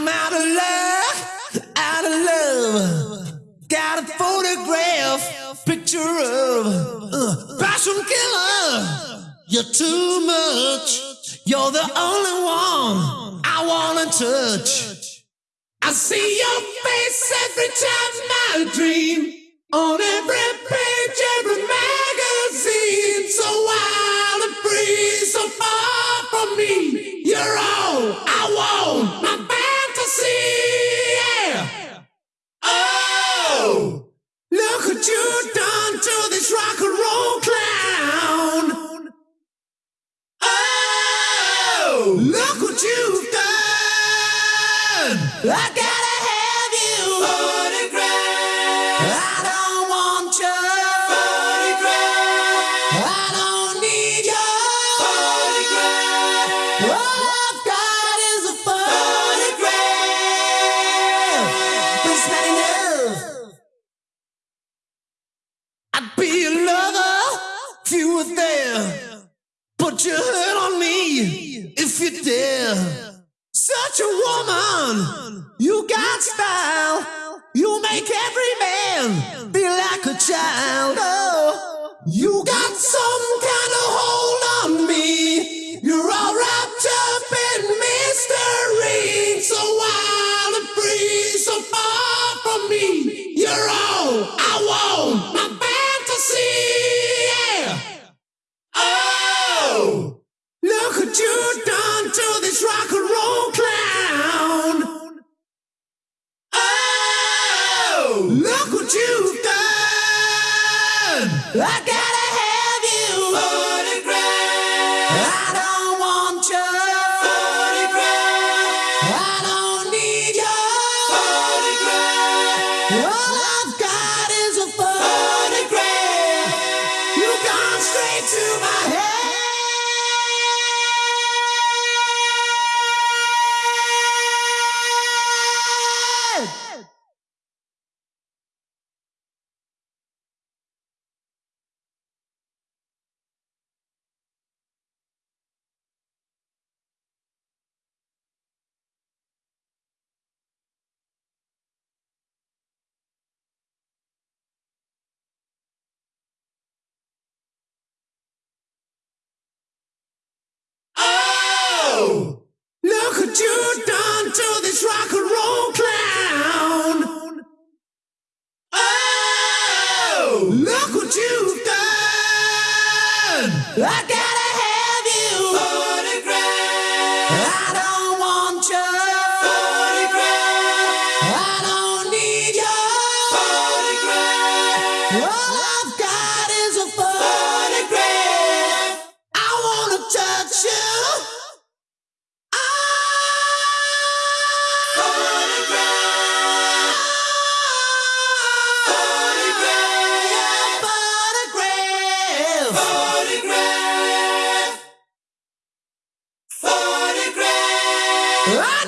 I'm out of luck, out of love. Got a photograph, picture of uh, passion killer. You're too much. You're the only one I wanna touch. I see your face every time I dream. On every page, every magazine, so wild and free, so far from me. You done to this rock and roll clown. Oh, look what you've done. I I'd be a lover if you were there. Put your hurt on me if you dare. Such a woman, you got style. You make every man feel like a child. Oh, you got look what you've done. I gotta have you. Photograph. I don't want you. Photograph. I don't need you. Photograph. All you done to this rock and roll clown. Oh, look what you've done. I gotta I